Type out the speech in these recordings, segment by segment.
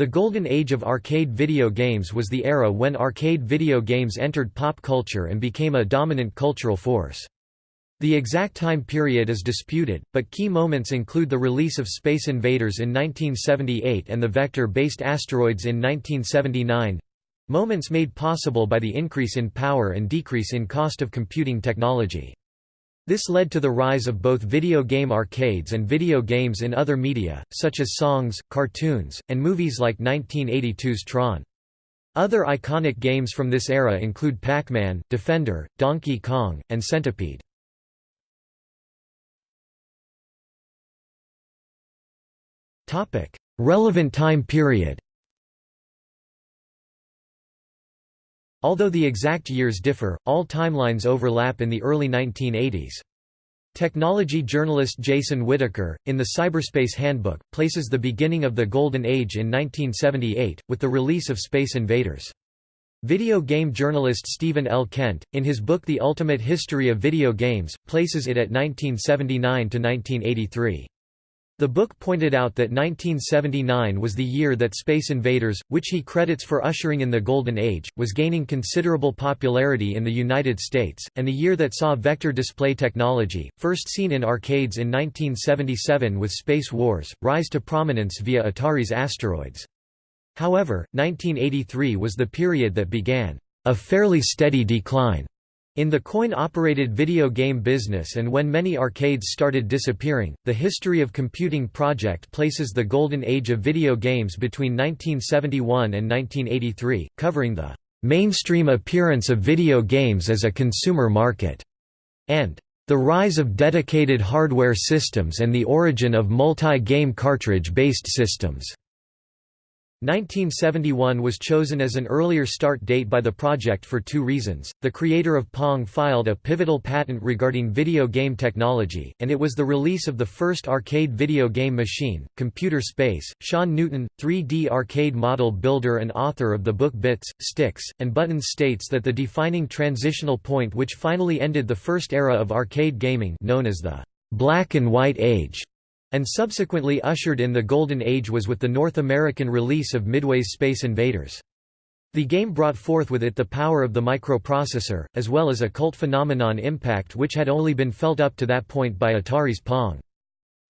The golden age of arcade video games was the era when arcade video games entered pop culture and became a dominant cultural force. The exact time period is disputed, but key moments include the release of Space Invaders in 1978 and the vector-based asteroids in 1979—moments made possible by the increase in power and decrease in cost of computing technology. This led to the rise of both video game arcades and video games in other media, such as songs, cartoons, and movies like 1982's Tron. Other iconic games from this era include Pac-Man, Defender, Donkey Kong, and Centipede. Relevant time period Although the exact years differ, all timelines overlap in the early 1980s. Technology journalist Jason Whittaker, in the Cyberspace Handbook, places the beginning of the Golden Age in 1978, with the release of Space Invaders. Video game journalist Stephen L. Kent, in his book The Ultimate History of Video Games, places it at 1979 to 1983. The book pointed out that 1979 was the year that Space Invaders, which he credits for ushering in the Golden Age, was gaining considerable popularity in the United States, and the year that saw vector display technology, first seen in arcades in 1977 with Space Wars, rise to prominence via Atari's Asteroids. However, 1983 was the period that began a fairly steady decline in the coin-operated video game business and when many arcades started disappearing, the History of Computing project places the golden age of video games between 1971 and 1983, covering the "...mainstream appearance of video games as a consumer market", and "...the rise of dedicated hardware systems and the origin of multi-game cartridge-based systems." 1971 was chosen as an earlier start date by the project for two reasons, the creator of Pong filed a pivotal patent regarding video game technology, and it was the release of the first arcade video game machine, Computer Space. Sean Newton, 3D arcade model builder and author of the book Bits, Sticks, and Buttons states that the defining transitional point which finally ended the first era of arcade gaming known as the «black and white age» and subsequently ushered in the Golden Age was with the North American release of Midway's Space Invaders. The game brought forth with it the power of the microprocessor, as well as a cult phenomenon impact which had only been felt up to that point by Atari's Pong.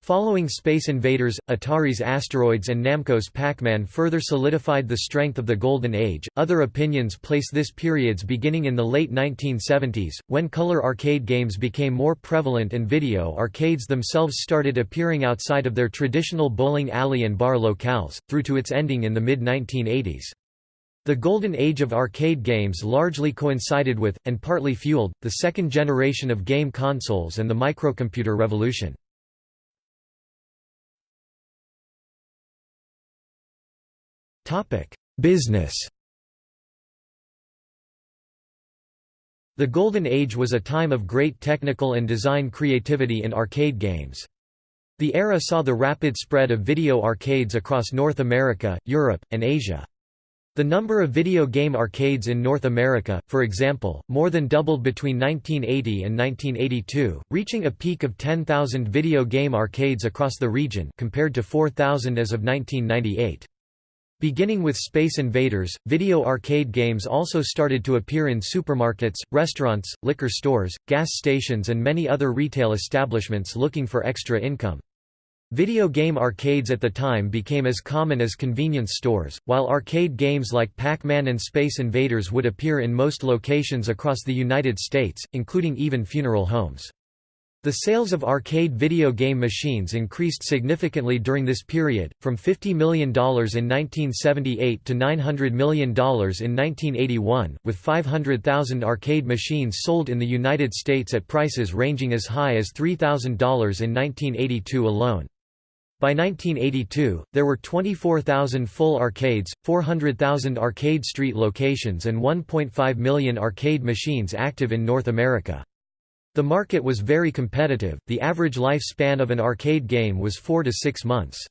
Following Space Invaders, Atari's Asteroids and Namco's Pac-Man further solidified the strength of the Golden Age. Other opinions place this period's beginning in the late 1970s, when color arcade games became more prevalent and video arcades themselves started appearing outside of their traditional bowling alley and bar locales, through to its ending in the mid-1980s. The golden age of arcade games largely coincided with, and partly fueled, the second generation of game consoles and the microcomputer revolution. Business The Golden Age was a time of great technical and design creativity in arcade games. The era saw the rapid spread of video arcades across North America, Europe, and Asia. The number of video game arcades in North America, for example, more than doubled between 1980 and 1982, reaching a peak of 10,000 video game arcades across the region compared to 4,000 as of 1998. Beginning with Space Invaders, video arcade games also started to appear in supermarkets, restaurants, liquor stores, gas stations and many other retail establishments looking for extra income. Video game arcades at the time became as common as convenience stores, while arcade games like Pac-Man and Space Invaders would appear in most locations across the United States, including even funeral homes. The sales of arcade video game machines increased significantly during this period, from $50 million in 1978 to $900 million in 1981, with 500,000 arcade machines sold in the United States at prices ranging as high as $3,000 in 1982 alone. By 1982, there were 24,000 full arcades, 400,000 arcade street locations and 1.5 million arcade machines active in North America. The market was very competitive, the average lifespan of an arcade game was 4 to 6 months.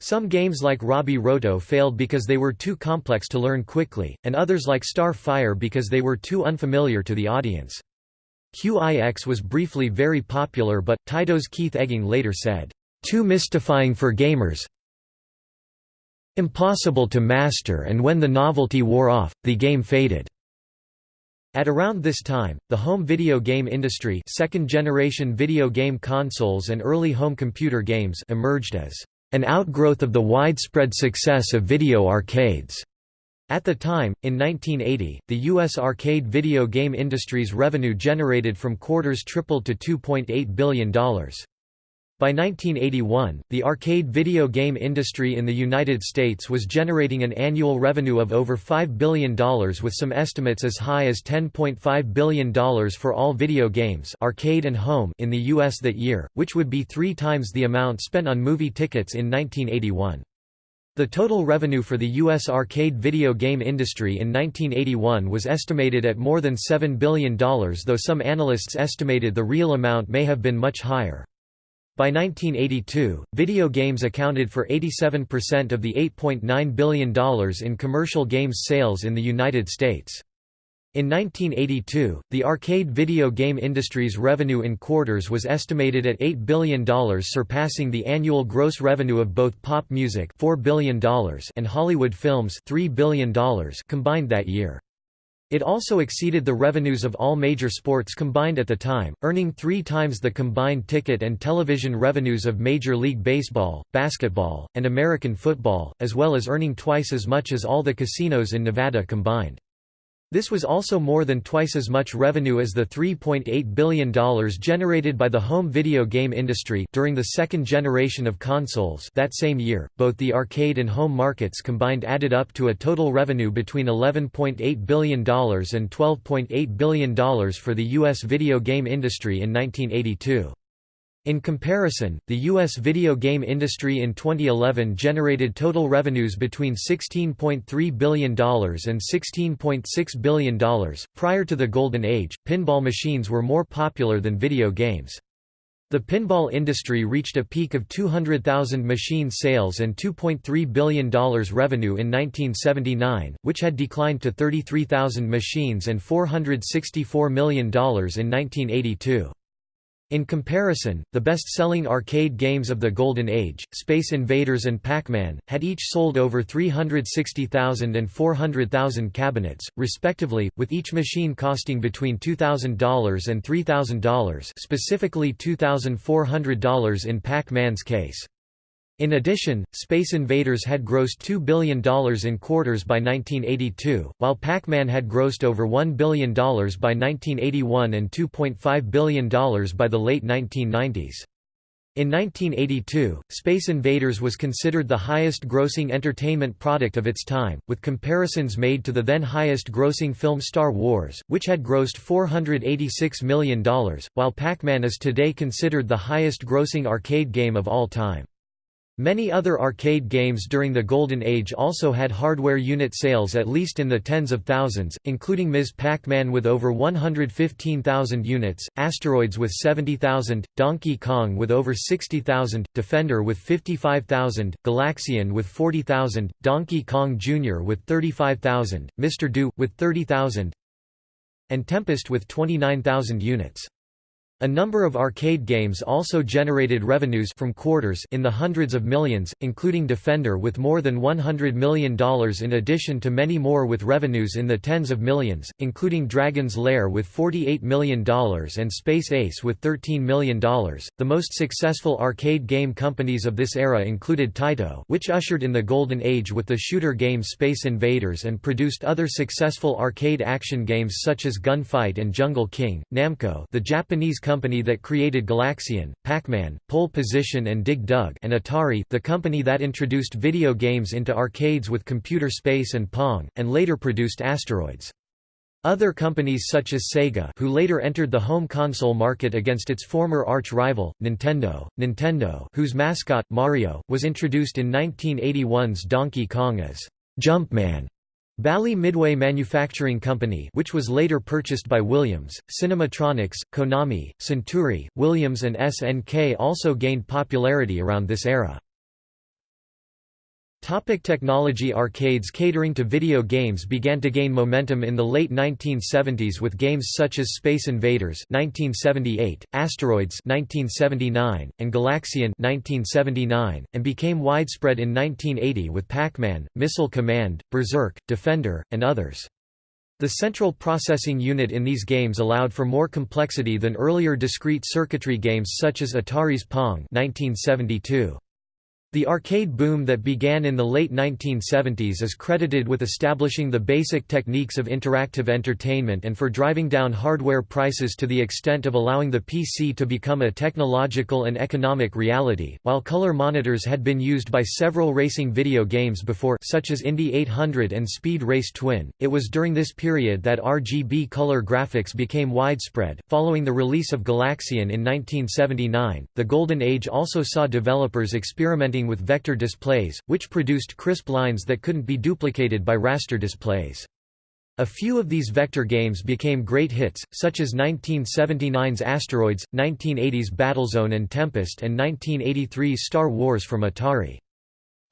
Some games like Robby Roto failed because they were too complex to learn quickly, and others like Star Fire because they were too unfamiliar to the audience. QIX was briefly very popular but, Taito's Keith Egging later said, "...too mystifying for gamers impossible to master and when the novelty wore off, the game faded. At around this time, the home video game industry second-generation video game consoles and early home computer games emerged as an outgrowth of the widespread success of video arcades. At the time, in 1980, the U.S. arcade video game industry's revenue generated from quarters tripled to $2.8 billion. By 1981, the arcade video game industry in the United States was generating an annual revenue of over $5 billion with some estimates as high as $10.5 billion for all video games arcade and home in the U.S. that year, which would be three times the amount spent on movie tickets in 1981. The total revenue for the U.S. arcade video game industry in 1981 was estimated at more than $7 billion though some analysts estimated the real amount may have been much higher. By 1982, video games accounted for 87% of the $8.9 billion in commercial games sales in the United States. In 1982, the arcade video game industry's revenue in quarters was estimated at $8 billion surpassing the annual gross revenue of both pop music $4 billion and Hollywood films $3 billion combined that year. It also exceeded the revenues of all major sports combined at the time, earning three times the combined ticket and television revenues of Major League Baseball, basketball, and American football, as well as earning twice as much as all the casinos in Nevada combined. This was also more than twice as much revenue as the $3.8 billion generated by the home video game industry during the second generation of consoles that same year. Both the arcade and home markets combined added up to a total revenue between $11.8 billion and $12.8 billion for the U.S. video game industry in 1982. In comparison, the U.S. video game industry in 2011 generated total revenues between $16.3 billion and $16.6 billion. Prior to the Golden Age, pinball machines were more popular than video games. The pinball industry reached a peak of 200,000 machine sales and $2.3 billion revenue in 1979, which had declined to 33,000 machines and $464 million in 1982. In comparison, the best-selling arcade games of the Golden Age, Space Invaders and Pac-Man, had each sold over 360,000 and 400,000 cabinets, respectively, with each machine costing between $2,000 and $3,000 specifically $2,400 in Pac-Man's case. In addition, Space Invaders had grossed $2 billion in quarters by 1982, while Pac-Man had grossed over $1 billion by 1981 and $2.5 billion by the late 1990s. In 1982, Space Invaders was considered the highest-grossing entertainment product of its time, with comparisons made to the then highest-grossing film Star Wars, which had grossed $486 million, while Pac-Man is today considered the highest-grossing arcade game of all time. Many other arcade games during the Golden Age also had hardware unit sales at least in the tens of thousands, including Ms. Pac-Man with over 115,000 units, Asteroids with 70,000, Donkey Kong with over 60,000, Defender with 55,000, Galaxian with 40,000, Donkey Kong Jr. with 35,000, Mr. Do, with 30,000, and Tempest with 29,000 units. A number of arcade games also generated revenues from quarters in the hundreds of millions, including Defender with more than $100 million in addition to many more with revenues in the tens of millions, including Dragon's Lair with $48 million and Space Ace with $13 million. The most successful arcade game companies of this era included Taito, which ushered in the golden age with the shooter game Space Invaders and produced other successful arcade action games such as Gunfight and Jungle King, Namco, the Japanese company that created Galaxian, Pac-Man, Pole Position and Dig Dug and Atari the company that introduced video games into arcades with Computer Space and Pong, and later produced Asteroids. Other companies such as Sega who later entered the home console market against its former arch-rival, Nintendo, Nintendo whose mascot, Mario, was introduced in 1981's Donkey Kong as Jumpman, Bally Midway Manufacturing Company which was later purchased by Williams, Cinematronics, Konami, Centuri, Williams and SNK also gained popularity around this era. Topic technology Arcades catering to video games began to gain momentum in the late 1970s with games such as Space Invaders 1978, Asteroids 1979, and Galaxian 1979, and became widespread in 1980 with Pac-Man, Missile Command, Berserk, Defender, and others. The central processing unit in these games allowed for more complexity than earlier discrete circuitry games such as Atari's Pong 1972. The arcade boom that began in the late 1970s is credited with establishing the basic techniques of interactive entertainment and for driving down hardware prices to the extent of allowing the PC to become a technological and economic reality. While color monitors had been used by several racing video games before such as Indy 800 and Speed Race Twin, it was during this period that RGB color graphics became widespread. Following the release of Galaxian in 1979, the Golden Age also saw developers experimenting with vector displays, which produced crisp lines that couldn't be duplicated by raster displays. A few of these vector games became great hits, such as 1979's Asteroids, 1980's Battlezone and Tempest and 1983's Star Wars from Atari.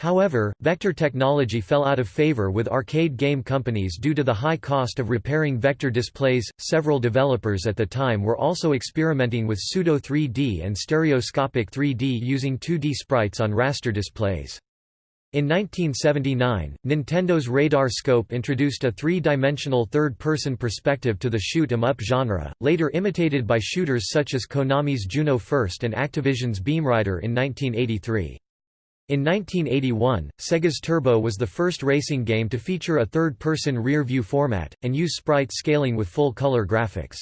However, vector technology fell out of favor with arcade game companies due to the high cost of repairing vector displays. Several developers at the time were also experimenting with pseudo 3D and stereoscopic 3D using 2D sprites on raster displays. In 1979, Nintendo's Radar Scope introduced a three-dimensional third-person perspective to the shoot 'em up genre, later imitated by shooters such as Konami's Juno First and Activision's Beam Rider in 1983. In 1981, Sega's Turbo was the first racing game to feature a third-person rear-view format, and use sprite scaling with full-color graphics.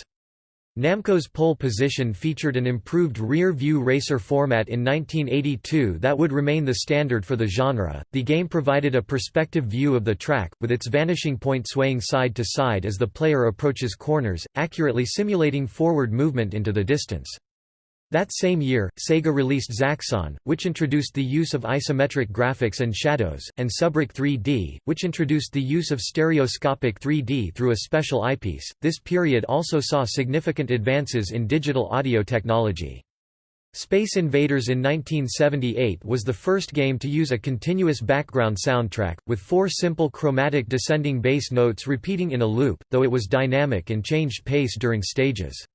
Namco's Pole Position featured an improved rear-view racer format in 1982 that would remain the standard for the genre. The game provided a perspective view of the track, with its vanishing point swaying side to side as the player approaches corners, accurately simulating forward movement into the distance. That same year, Sega released Zaxxon, which introduced the use of isometric graphics and shadows, and SubRoc 3D, which introduced the use of stereoscopic 3D through a special eyepiece. This period also saw significant advances in digital audio technology. Space Invaders in 1978 was the first game to use a continuous background soundtrack, with four simple chromatic descending bass notes repeating in a loop, though it was dynamic and changed pace during stages.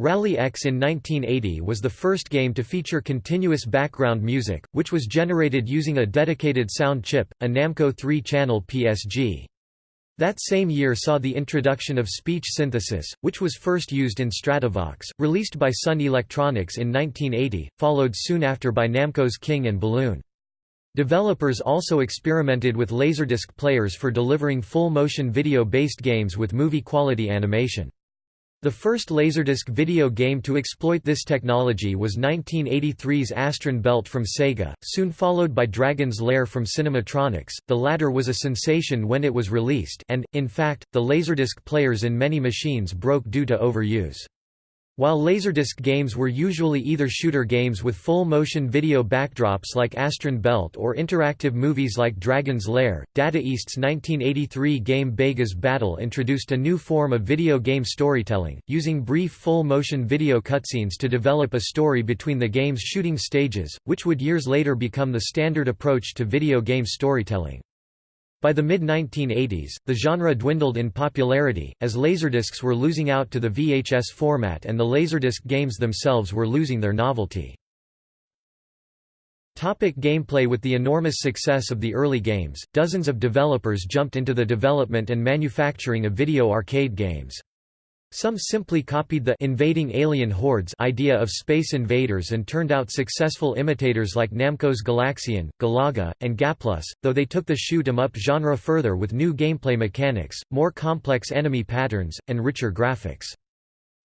Rally X in 1980 was the first game to feature continuous background music, which was generated using a dedicated sound chip, a Namco 3-channel PSG. That same year saw the introduction of speech synthesis, which was first used in Stratovox, released by Sun Electronics in 1980, followed soon after by Namco's King and Balloon. Developers also experimented with Laserdisc players for delivering full-motion video-based games with movie-quality animation. The first Laserdisc video game to exploit this technology was 1983's Astron Belt from Sega, soon followed by Dragon's Lair from Cinematronics. The latter was a sensation when it was released and, in fact, the Laserdisc players in many machines broke due to overuse. While Laserdisc games were usually either shooter games with full-motion video backdrops like Astron Belt or interactive movies like Dragon's Lair, Data East's 1983 game Bega's Battle introduced a new form of video game storytelling, using brief full-motion video cutscenes to develop a story between the game's shooting stages, which would years later become the standard approach to video game storytelling. By the mid-1980s, the genre dwindled in popularity, as laserdiscs were losing out to the VHS format and the laserdisc games themselves were losing their novelty. Topic gameplay With the enormous success of the early games, dozens of developers jumped into the development and manufacturing of video arcade games. Some simply copied the invading alien hordes idea of Space Invaders and turned out successful imitators like Namco's Galaxian, Galaga, and Gaplus, though they took the shoot 'em up genre further with new gameplay mechanics, more complex enemy patterns, and richer graphics.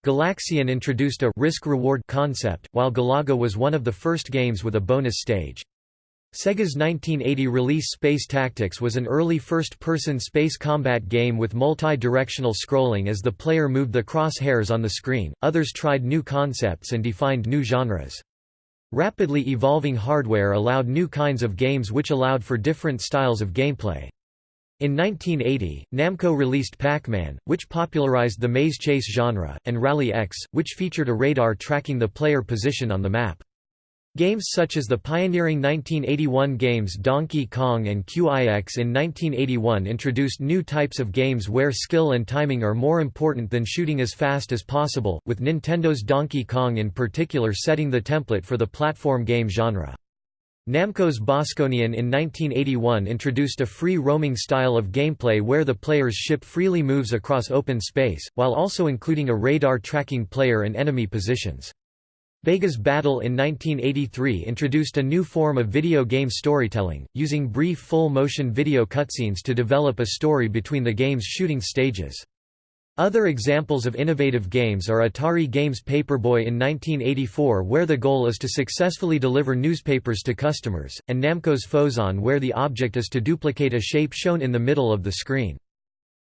Galaxian introduced a risk-reward concept, while Galaga was one of the first games with a bonus stage. Sega's 1980 release Space Tactics was an early first-person space combat game with multi-directional scrolling as the player moved the crosshairs on the screen. Others tried new concepts and defined new genres. Rapidly evolving hardware allowed new kinds of games which allowed for different styles of gameplay. In 1980, Namco released Pac-Man, which popularized the maze chase genre, and Rally X, which featured a radar tracking the player position on the map. Games such as the pioneering 1981 games Donkey Kong and QIX in 1981 introduced new types of games where skill and timing are more important than shooting as fast as possible, with Nintendo's Donkey Kong in particular setting the template for the platform game genre. Namco's Bosconian in 1981 introduced a free roaming style of gameplay where the player's ship freely moves across open space, while also including a radar tracking player and enemy positions. Bega's Battle in 1983 introduced a new form of video game storytelling, using brief full-motion video cutscenes to develop a story between the game's shooting stages. Other examples of innovative games are Atari Games Paperboy in 1984 where the goal is to successfully deliver newspapers to customers, and Namco's Phozon where the object is to duplicate a shape shown in the middle of the screen.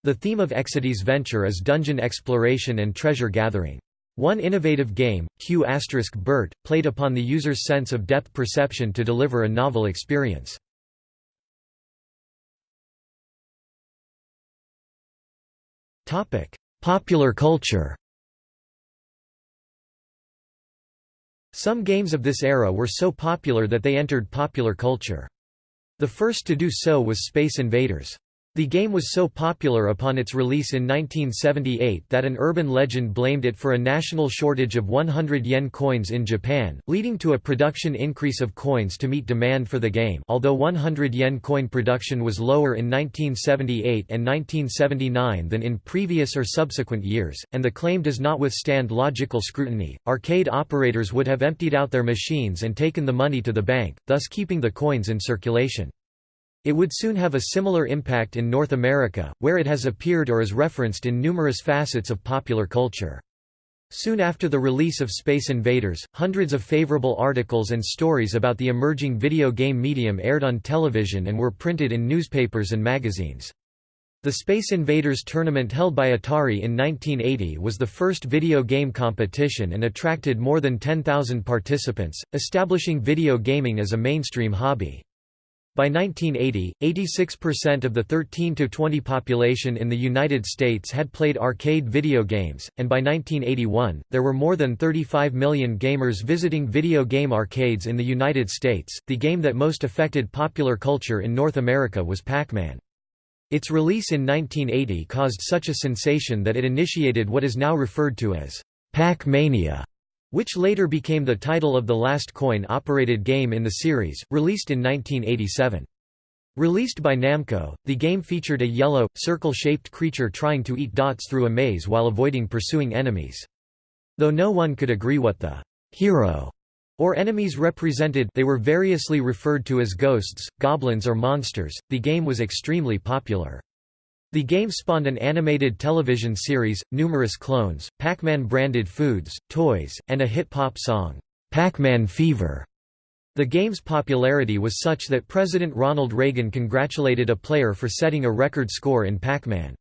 The theme of Exidy's venture is dungeon exploration and treasure gathering. One innovative game, Q** Bert, played upon the user's sense of depth perception to deliver a novel experience. Popular culture Some games of this era were so popular that they entered popular culture. The first to do so was Space Invaders. The game was so popular upon its release in 1978 that an urban legend blamed it for a national shortage of 100 yen coins in Japan, leading to a production increase of coins to meet demand for the game although 100 yen coin production was lower in 1978 and 1979 than in previous or subsequent years, and the claim does not withstand logical scrutiny, arcade operators would have emptied out their machines and taken the money to the bank, thus keeping the coins in circulation. It would soon have a similar impact in North America, where it has appeared or is referenced in numerous facets of popular culture. Soon after the release of Space Invaders, hundreds of favorable articles and stories about the emerging video game medium aired on television and were printed in newspapers and magazines. The Space Invaders tournament held by Atari in 1980 was the first video game competition and attracted more than 10,000 participants, establishing video gaming as a mainstream hobby. By 1980, 86% of the 13–20 population in the United States had played arcade video games, and by 1981, there were more than 35 million gamers visiting video game arcades in the United States. The game that most affected popular culture in North America was Pac-Man. Its release in 1980 caused such a sensation that it initiated what is now referred to as Pac-Mania which later became the title of the last coin-operated game in the series, released in 1987. Released by Namco, the game featured a yellow, circle-shaped creature trying to eat dots through a maze while avoiding pursuing enemies. Though no one could agree what the «hero» or enemies represented they were variously referred to as ghosts, goblins or monsters, the game was extremely popular. The game spawned an animated television series, numerous clones, Pac-Man branded foods, toys, and a hit pop song, Pac-Man Fever. The game's popularity was such that President Ronald Reagan congratulated a player for setting a record score in Pac-Man.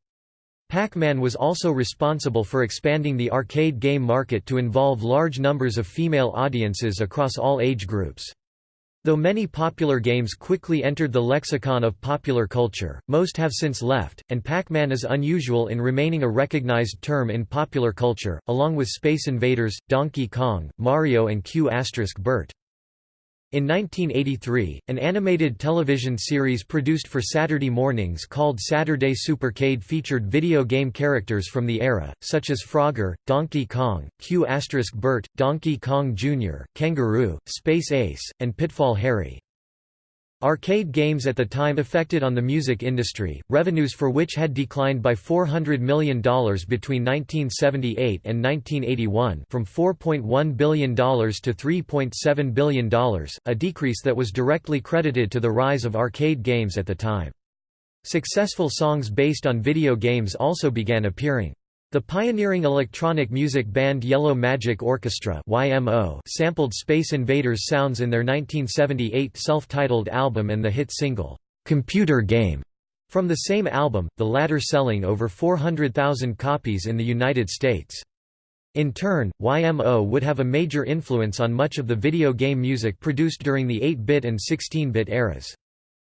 Pac-Man was also responsible for expanding the arcade game market to involve large numbers of female audiences across all age groups. Though many popular games quickly entered the lexicon of popular culture, most have since left, and Pac-Man is unusual in remaining a recognized term in popular culture, along with Space Invaders, Donkey Kong, Mario and Q** Bert. In 1983, an animated television series produced for Saturday mornings called Saturday Supercade featured video game characters from the era, such as Frogger, Donkey Kong, Q** Bert, Donkey Kong Jr., Kangaroo, Space Ace, and Pitfall Harry. Arcade games at the time affected on the music industry, revenues for which had declined by $400 million between 1978 and 1981 from $4.1 billion to $3.7 billion, a decrease that was directly credited to the rise of arcade games at the time. Successful songs based on video games also began appearing. The pioneering electronic music band Yellow Magic Orchestra YMO sampled Space Invaders sounds in their 1978 self-titled album and the hit single, "'Computer Game' from the same album, the latter selling over 400,000 copies in the United States. In turn, YMO would have a major influence on much of the video game music produced during the 8-bit and 16-bit eras.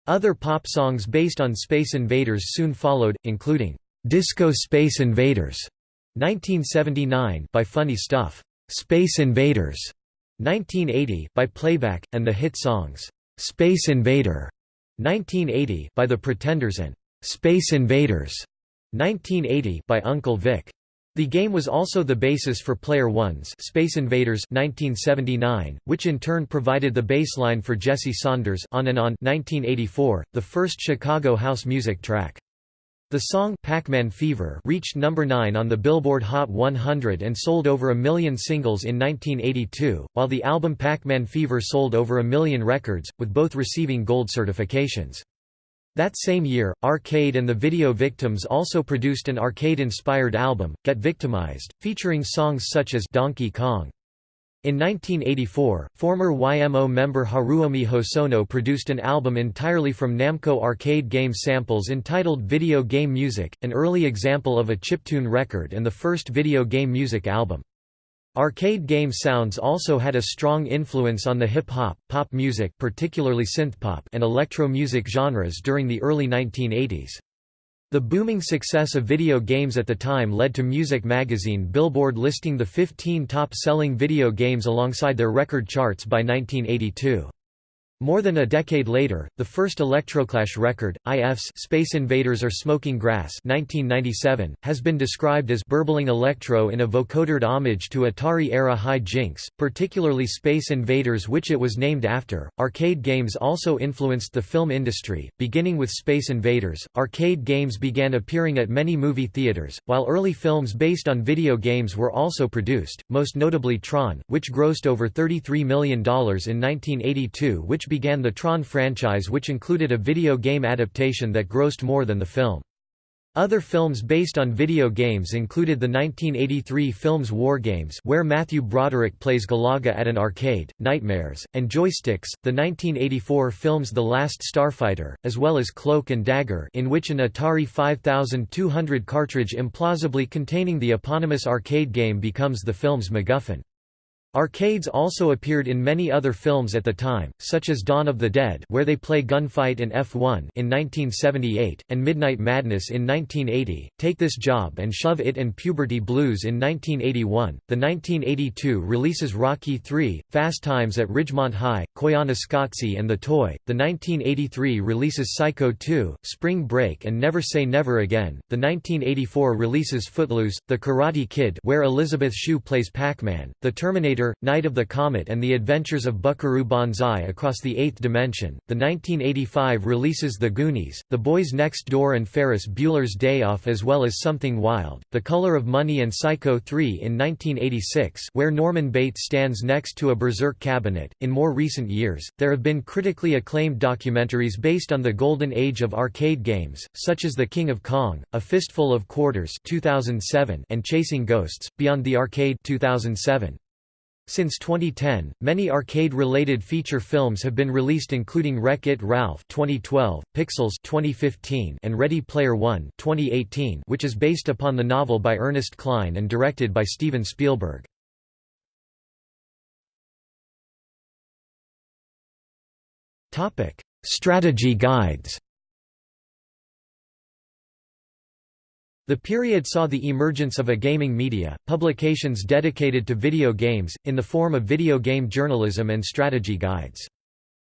Other pop songs based on Space Invaders soon followed, including Disco Space Invaders 1979 by Funny Stuff. Space Invaders 1980 by Playback, and the hit songs, "'Space Invader' 1980 by The Pretenders and "'Space Invaders' 1980 by Uncle Vic. The game was also the basis for Player One's Space Invaders 1979, which in turn provided the baseline for Jesse Saunders On and On 1984, the first Chicago house music track. The song Pac-Man Fever reached number 9 on the Billboard Hot 100 and sold over a million singles in 1982, while the album Pac-Man Fever sold over a million records, with both receiving gold certifications. That same year, Arcade and the Video Victims also produced an arcade-inspired album, Get Victimized, featuring songs such as Donkey Kong. In 1984, former YMO member Haruomi Hosono produced an album entirely from Namco arcade game samples entitled Video Game Music, an early example of a chiptune record and the first video game music album. Arcade game sounds also had a strong influence on the hip-hop, pop music particularly synthpop and electro music genres during the early 1980s. The booming success of video games at the time led to music magazine Billboard listing the 15 top-selling video games alongside their record charts by 1982. More than a decade later, the first Electroclash record, IF's Space Invaders Are Smoking Grass 1997, has been described as burbling electro in a vocodered homage to Atari-era high jinks, particularly Space Invaders which it was named after. Arcade games also influenced the film industry, beginning with Space Invaders. Arcade games began appearing at many movie theaters, while early films based on video games were also produced, most notably Tron, which grossed over $33 million in 1982 which began the Tron franchise which included a video game adaptation that grossed more than the film. Other films based on video games included the 1983 films War Games where Matthew Broderick plays Galaga at an arcade, Nightmares, and Joysticks, the 1984 films The Last Starfighter, as well as Cloak and Dagger in which an Atari 5200 cartridge implausibly containing the eponymous arcade game becomes the film's MacGuffin. Arcades also appeared in many other films at the time, such as Dawn of the Dead where they play gunfight in F1 in 1978, and Midnight Madness in 1980, Take This Job and Shove It and Puberty Blues in 1981. The 1982 releases Rocky III, Fast Times at Ridgemont High, Koyaanisqatsi and The Toy. The 1983 releases Psycho 2, Spring Break and Never Say Never Again. The 1984 releases Footloose, The Karate Kid where Elizabeth Shue plays Pac-Man, The Terminator Night of the Comet and the Adventures of Buckaroo Banzai Across the Eighth Dimension. The 1985 releases The Goonies, The Boys Next Door and Ferris Bueller's Day Off as well as Something Wild, The Color of Money and Psycho 3 in 1986 where Norman Bates stands next to a berserk cabinet. In more recent years, there have been critically acclaimed documentaries based on the golden age of arcade games, such as The King of Kong, A Fistful of Quarters 2007 and Chasing Ghosts, Beyond the Arcade 2007. Since 2010, many arcade-related feature films have been released including Wreck-It Ralph 2012, Pixels 2015, and Ready Player One 2018, which is based upon the novel by Ernest Cline and directed by Steven Spielberg. Strategy guides. The period saw the emergence of a gaming media, publications dedicated to video games, in the form of video game journalism and strategy guides.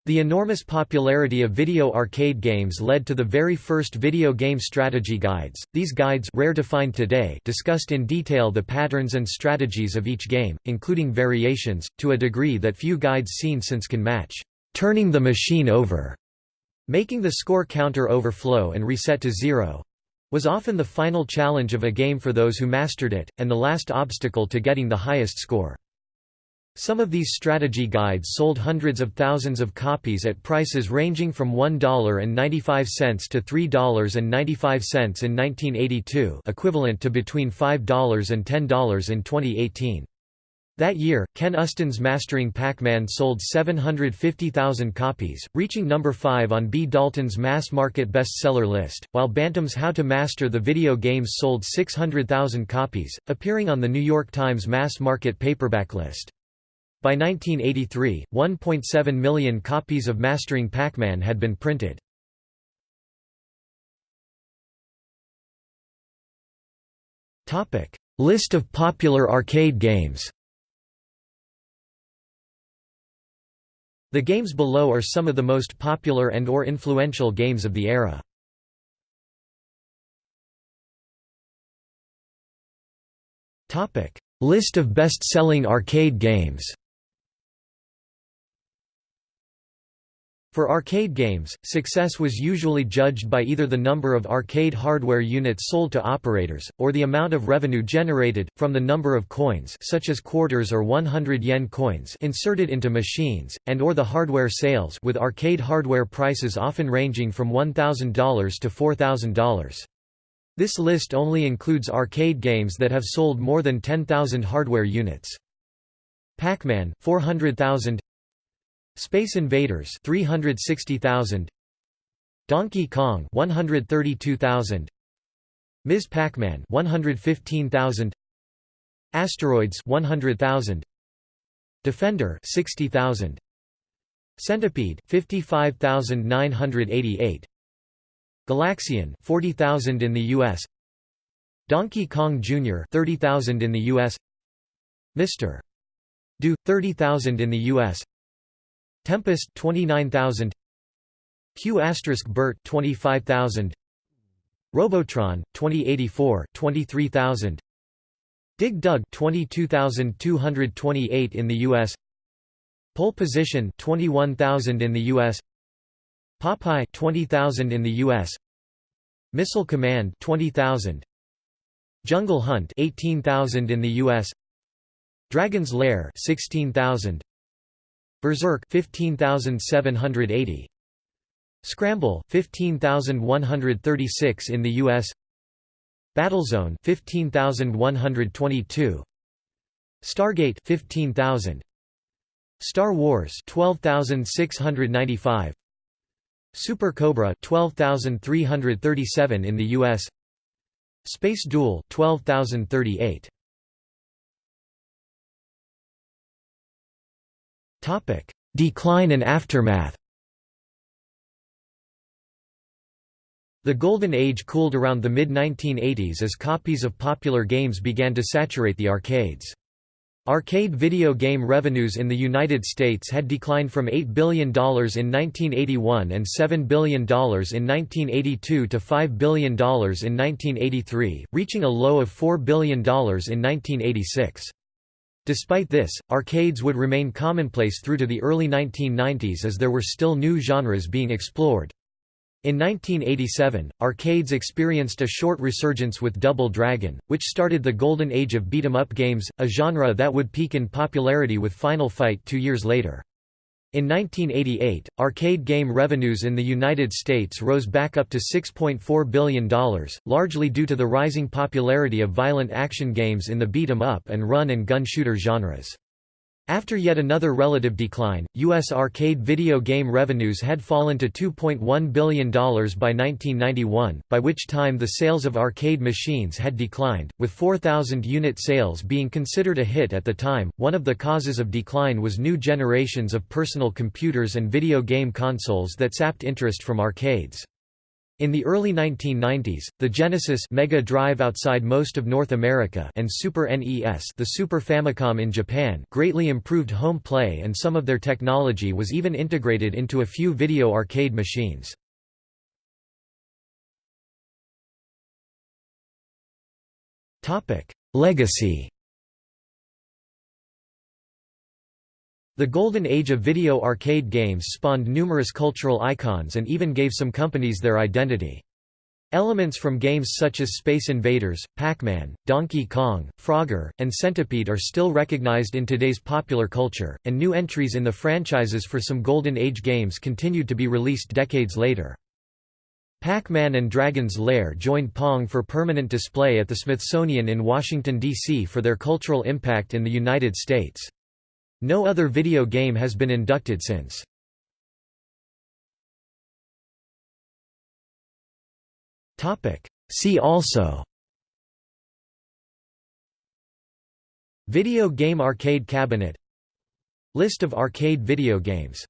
The enormous popularity of video arcade games led to the very first video game strategy guides. These guides, rare to find today, discussed in detail the patterns and strategies of each game, including variations, to a degree that few guides seen since can match. Turning the machine over, making the score counter overflow and reset to zero, was often the final challenge of a game for those who mastered it, and the last obstacle to getting the highest score. Some of these strategy guides sold hundreds of thousands of copies at prices ranging from $1.95 to $3.95 in 1982 equivalent to between $5 and $10 in 2018. That year, Ken Uston's Mastering Pac-Man sold 750,000 copies, reaching number 5 on B. Dalton's mass-market bestseller list, while Bantam's How to Master the Video Games sold 600,000 copies, appearing on the New York Times mass-market paperback list. By 1983, 1.7 million copies of Mastering Pac-Man had been printed. List of popular arcade games The games below are some of the most popular and or influential games of the era. List of best-selling arcade games For arcade games, success was usually judged by either the number of arcade hardware units sold to operators, or the amount of revenue generated, from the number of coins such as quarters or 100 yen coins inserted into machines, and or the hardware sales with arcade hardware prices often ranging from $1,000 to $4,000. This list only includes arcade games that have sold more than 10,000 hardware units. Pac-Man 400,000 Space Invaders 360,000 Donkey Kong 132,000 Ms. Pac-Man 115,000 Asteroids 100,000 Defender 60,000 Centipede 55,988 Galaxian 40,000 in the US Donkey Kong Jr. 30,000 in the US Mr. Do 30,000 in the US Tempest 29,000 Q Bert 25,000 Robotron 2084 23,000 Dig Dug 22,228 in the US Pole Position 21,000 in the US Popeye 20,000 in the US Missile Command 20,000 Jungle Hunt 18,000 in the US Dragon's Lair 16,000 Berserk 15780 Scramble 15136 in the US Battlezone 15122 Stargate 15000 Star Wars 12695 Super Cobra 12337 in the US Space Duel 12038 Topic: Decline and aftermath. The Golden Age cooled around the mid-1980s as copies of popular games began to saturate the arcades. Arcade video game revenues in the United States had declined from $8 billion in 1981 and $7 billion in 1982 to $5 billion in 1983, reaching a low of $4 billion in 1986. Despite this, arcades would remain commonplace through to the early 1990s as there were still new genres being explored. In 1987, arcades experienced a short resurgence with Double Dragon, which started the golden age of beat-em-up games, a genre that would peak in popularity with Final Fight two years later. In 1988, arcade game revenues in the United States rose back up to $6.4 billion, largely due to the rising popularity of violent action games in the beat-em-up and run-and-gun shooter genres. After yet another relative decline, U.S. arcade video game revenues had fallen to $2.1 billion by 1991, by which time the sales of arcade machines had declined, with 4,000 unit sales being considered a hit at the time. One of the causes of decline was new generations of personal computers and video game consoles that sapped interest from arcades. In the early 1990s, the Genesis Mega Drive outside most of North America and Super NES the Super Famicom in Japan greatly improved home play and some of their technology was even integrated into a few video arcade machines. Topic: Legacy The golden age of video arcade games spawned numerous cultural icons and even gave some companies their identity. Elements from games such as Space Invaders, Pac-Man, Donkey Kong, Frogger, and Centipede are still recognized in today's popular culture, and new entries in the franchises for some Golden Age games continued to be released decades later. Pac-Man and Dragon's Lair joined Pong for permanent display at the Smithsonian in Washington, D.C. for their cultural impact in the United States. No other video game has been inducted since. See also. Video game arcade cabinet. List of arcade video games